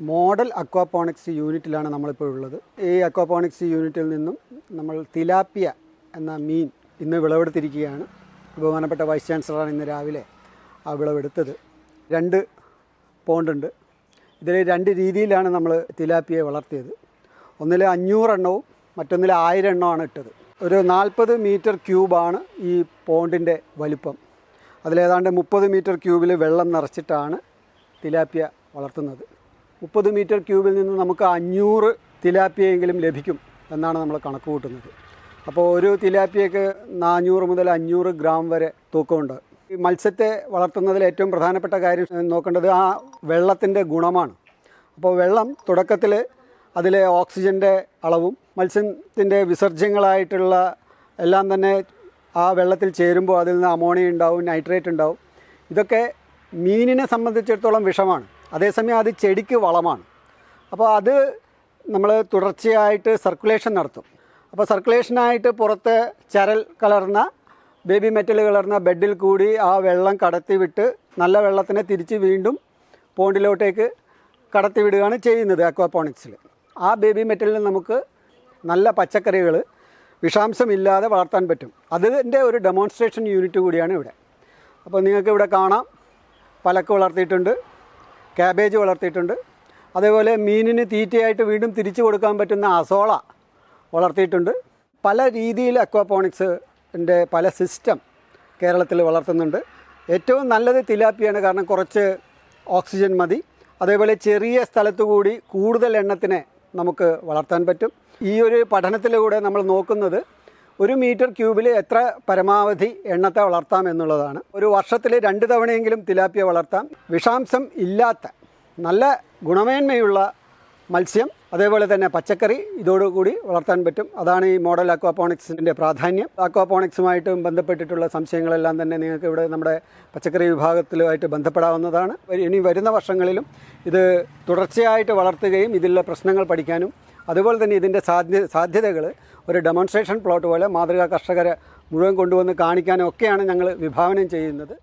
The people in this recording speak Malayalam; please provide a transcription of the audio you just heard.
മോഡൽ അക്വാപോണിക്സ് യൂണിറ്റിലാണ് നമ്മളിപ്പോൾ ഉള്ളത്. ഈ അക്വാപോണിക്സ് യൂണിറ്റിൽ നിന്നും നമ്മൾ തിലാപ്പിയ എന്ന മീൻ ഇന്ന് വിളവെടുത്തിരിക്കുകയാണ്. ബഹുമാനപ്പെട്ട വൈസ് ചാൻസലറാണ് ഇന്ന് രാവിലെ ആ വിളവെടുത്തത്. രണ്ട് പോണ്ടുണ്ട് ഇതിൽ രണ്ട് രീതിയിലാണ് നമ്മൾ തിലാപ്പിയെ വളർത്തിയത്. ഒന്നിൽ അഞ്ഞൂറെണ്ണവും മറ്റൊന്നിൽ ആയിരം എണ്ണമാണ് ഇട്ടത്. ഒരു നാൽപ്പത് മീറ്റർ ക്യൂബാണ് ഈ പോണ്ടിന്റെ വലിപ്പം. അതിലേതാണ്ട് മുപ്പത് മീറ്റർ ക്യൂബിൽ വെള്ളം നിറച്ചിട്ടാണ് തിലാപ്പിയ വളർത്തുന്നത്. മുപ്പത് മീറ്റർ ക്യൂബിൽ നിന്ന് നമുക്ക് അഞ്ഞൂറ് തിലാപ്പിയെങ്കിലും ലഭിക്കും എന്നാണ് നമ്മൾ കണക്ക് കൂട്ടുന്നത്. അപ്പോൾ ഒരു തിലാപ്പിയക്ക് നാനൂറ് മുതൽ അഞ്ഞൂറ് ഗ്രാം വരെ തൂക്കമുണ്ട്. ഈ മത്സ്യത്തെ വളർത്തുന്നതിൽ ഏറ്റവും പ്രധാനപ്പെട്ട കാര്യം നോക്കേണ്ടത് ആ വെള്ളത്തിന്റെ ഗുണമാണ്. അപ്പോൾ വെള്ളം തുടക്കത്തിൽ അതിലെ ഓക്സിജന്റെ അളവും മത്സ്യത്തിന്റെ വിസർജ്യങ്ങളായിട്ടുള്ള എല്ലാം തന്നെ ആ വെള്ളത്തിൽ ചേരുമ്പോൾ അതിൽ നിന്ന് അമോണിയ ഉണ്ടാവും നൈട്രേറ്റ് ഉണ്ടാവും. ഇതൊക്കെ മീനിനെ സംബന്ധിച്ചിടത്തോളം വിഷമാണ്. അതേസമയം അത് ചെടിക്ക് വളമാണ്. അപ്പോൾ അത് നമ്മൾ തുടർച്ചയായിട്ട് സർക്കുലേഷൻ നടത്തും. അപ്പോൾ സർക്കുലേഷനായിട്ട് പുറത്ത് ചരൽ കലർന്ന ബേബി മെറ്റൽ കലർന്ന ബെഡിൽ കൂടി ആ വെള്ളം കടത്തി വിട്ട് നല്ല വെള്ളത്തിനെ തിരിച്ച് വീണ്ടും പോണ്ടിലോട്ടേക്ക് കടത്തി വിടുകയാണ് ചെയ്യുന്നത് അക്വാപോണിക്സിൽ ആ ബേബി മെറ്റലിൽ നമുക്ക് നല്ല പച്ചക്കറികൾ വിഷാംശമില്ലാതെ വളർത്താൻ പറ്റും. അതിന്റെ ഒരു ഡെമോൺസ്ട്രേഷൻ യൂണിറ്റ് കൂടിയാണ് ഇവിടെ. അപ്പോൾ നിങ്ങൾക്ക് ഇവിടെ കാണാം. പലക്ക് വളർത്തിയിട്ടുണ്ട്. ക്യാബേജ് വളർത്തിയിട്ടുണ്ട്. അതേപോലെ മീനിന് തീറ്റയായിട്ട് വീണ്ടും തിരിച്ചു കൊടുക്കാൻ പറ്റുന്ന അസോള വളർത്തിയിട്ടുണ്ട്. പല രീതിയിൽ അക്വാപോണിക്സിന്റെ പല സിസ്റ്റം കേരളത്തിൽ വളർത്തുന്നുണ്ട്. ഏറ്റവും നല്ലത് തിലാപ്പിയാണ് കാരണം കുറച്ച് ഓക്സിജൻ മതി. അതേപോലെ ചെറിയ സ്ഥലത്തു കൂടി കൂടുതൽ എണ്ണത്തിനെ നമുക്ക് വളർത്താൻ പറ്റും. ഈ ഒരു പഠനത്തിലൂടെ നമ്മൾ നോക്കുന്നത് ഒരു മീറ്റർ ക്യൂബിൽ എത്ര പരമാവധി എണ്ണത്തെ വളർത്താം എന്നുള്ളതാണ്. ഒരു വർഷത്തിൽ രണ്ട് തവണയെങ്കിലും തിലാപ്പിയ വളർത്താം. വിഷാംശം ഇല്ലാത്ത നല്ല ഗുണമേന്മയുള്ള മത്സ്യം അതേപോലെ തന്നെ പച്ചക്കറി ഇതോടുകൂടി വളർത്താൻ പറ്റും. അതാണ് ഈ മോഡൽ അക്വാപോണിക്സിന്റെ പ്രാധാന്യം. അക്വാപോണിക്സുമായിട്ട് ബന്ധപ്പെട്ടിട്ടുള്ള സംശയങ്ങളെല്ലാം തന്നെ നിങ്ങൾക്ക് ഇവിടെ നമ്മുടെ പച്ചക്കറി വിഭാഗത്തിലുമായിട്ട് ബന്ധപ്പെടാവുന്നതാണ്. ഇനി വരുന്ന വർഷങ്ങളിലും ഇത് തുടർച്ചയായിട്ട് വളർത്തുകയും ഇതിലുള്ള പ്രശ്നങ്ങൾ പഠിക്കാനും അതുപോലെ തന്നെ ഇതിന്റെ സാധ്യ സാധ്യതകൾ ഒരു ഡെമോൺസ്ട്രേഷൻ പ്ലോട്ട് പോലെ മാതൃകാ കർഷകരെ മുഴുവൻ കൊണ്ടുവന്ന് കാണിക്കാനും ഒക്കെയാണ് ഞങ്ങൾ വിഭാവനം ചെയ്യുന്നത്.